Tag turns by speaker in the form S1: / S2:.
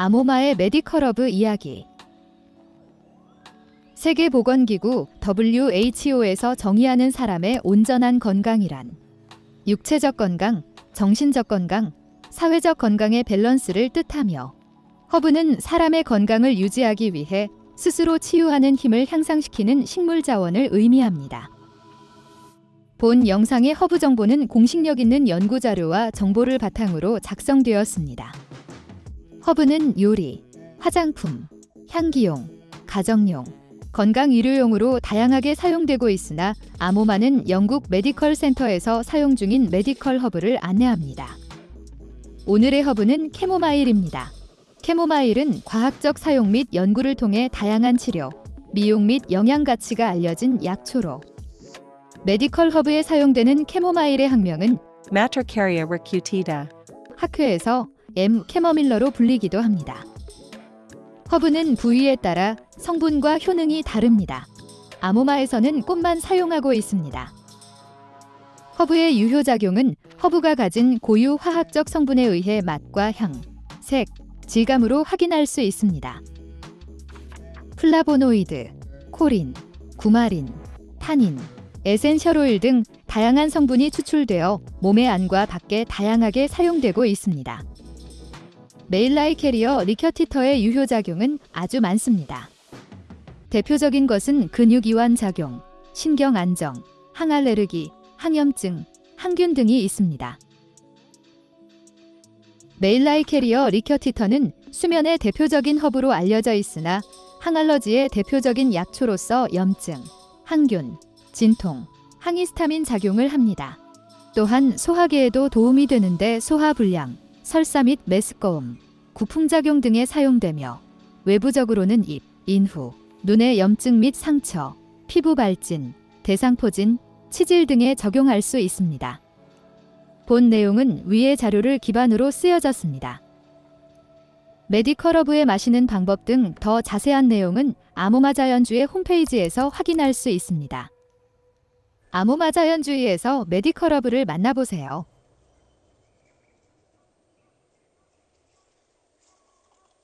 S1: 아모마의 medical 허브 이야기 세계보건기구 WHO에서 정의하는 사람의 온전한 건강이란 육체적 건강, 정신적 건강, 사회적 건강의 밸런스를 뜻하며 허브는 사람의 건강을 유지하기 위해 스스로 치유하는 힘을 향상시키는 식물 자원을 의미합니다. 본 영상의 허브 정보는 공신력 있는 연구 자료와 정보를 바탕으로 작성되었습니다. 허브는 요리, 화장품, 향기용, 가정용, 건강 의료용으로 다양하게 사용되고 있으나 아모마는 영국 medical 센터에서 사용 중인 medical 허브를 안내합니다. 오늘의 허브는 캐모마일입니다. 캐모마일은 과학적 사용 및 연구를 통해 다양한 치료, 미용 및 영양 가치가 알려진 약초로 medical 허브에 사용되는 캐모마일의 학명은
S2: Matricaria.
S1: 학회에서 M 캐머밀러로 불리기도 합니다. 허브는 부위에 따라 성분과 효능이 다릅니다. 아모마에서는 꽃만 사용하고 있습니다. 허브의 유효작용은 허브가 가진 고유 화학적 성분에 의해 맛과 향, 색, 질감으로 확인할 수 있습니다. 플라보노이드, 코린, 쿠마린, 타닌, essential oil 등 다양한 성분이 추출되어 몸의 안과 밖에 다양하게 사용되고 있습니다. Matricaria recutita의 유효작용은 아주 많습니다. 대표적인 것은 근육 이완 작용, 신경 안정, 항알레르기, 항염증, 항균 등이 있습니다. Matricaria recutita는 수면의 대표적인 허브로 알려져 있으나 항알러지의 대표적인 약초로서 염증, 항균, 진통, 항히스타민 작용을 합니다. 또한 소화계에도 도움이 되는데 소화불량, 설사 및 메스꺼움, 구풍작용 등에 사용되며 외부적으로는 입, 인후, 눈의 염증 및 상처, 피부 발진, 대상포진, 치질 등에 적용할 수 있습니다. 본 내용은 위의 자료를 기반으로 쓰여졌습니다. 메디컬러브에 마시는 방법 등 더 자세한 내용은 아모마자연주의 홈페이지에서 확인할 수 있습니다. 아모마자연주의에서 메디컬러브를 만나보세요.